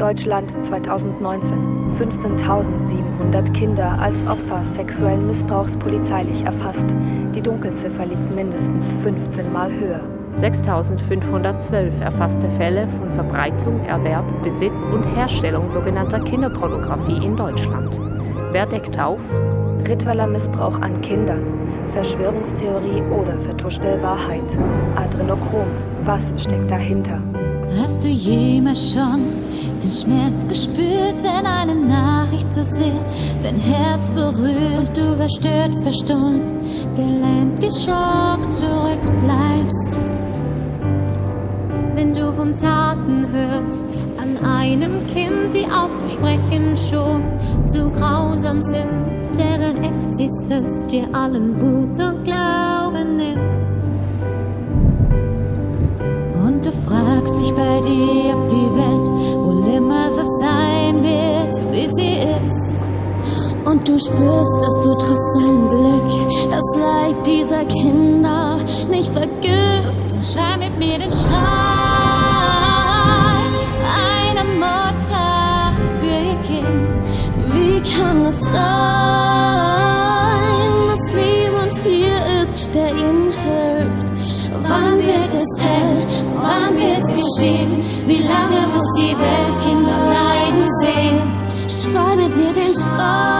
Deutschland 2019. 15.700 Kinder als Opfer sexuellen Missbrauchs polizeilich erfasst. Die Dunkelziffer liegt mindestens 15 Mal höher. 6.512 erfasste Fälle von Verbreitung, Erwerb, Besitz und Herstellung sogenannter Kinderpornografie in Deutschland. Wer deckt auf? Ritueller Missbrauch an Kindern, Verschwörungstheorie oder vertuschte Wahrheit. Adrenochrom, was steckt dahinter? Hast du jemals schon den Schmerz gespürt, wenn eine Nachricht so sehr dein Herz berührt und du verstört, verstohlen, gelähmt, geschockt zurückbleibst? Wenn du von Taten hörst an einem Kind, die auszusprechen schon zu grausam sind, deren Existenz dir allen Mut und Glauben nimmt. Und du fragst dich bei dir, Und du spürst, dass du trotz deinem Glück das Leid dieser Kinder nicht vergisst. Schrei mit mir den Schrei. kann es sein, dass niemand hier ist, der ihnen hilft? Wann wird es hell? Wann wird es geschehen? Wie lange muss die Welt Kinder leiden sehen? Schrei mit mir den Schrei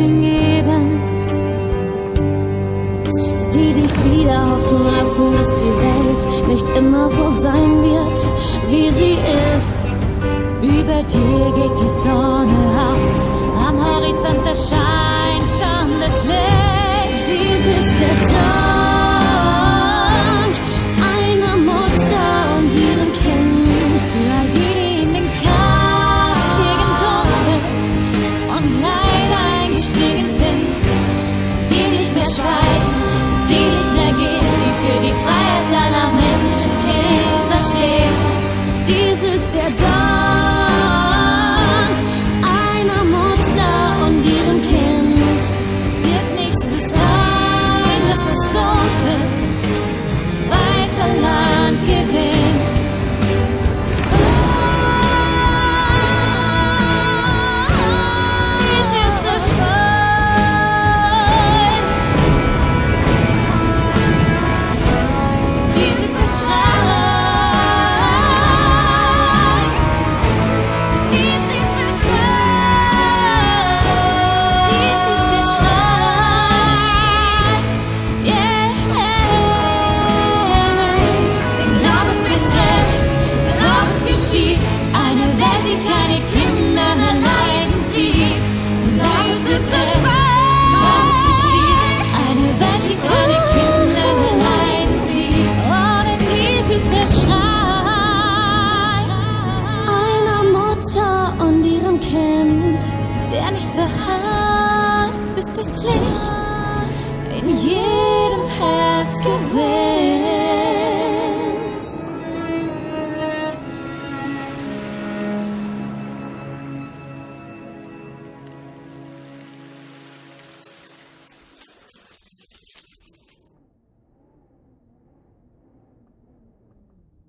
Menschen geben. Die dich wieder hoffen lassen, dass die Welt nicht immer so sein wird, wie sie ist. Über dir geht die Sonne auf, am Horizont erscheint der nicht verharrt, bis das Licht in jedem Herz gewinnt.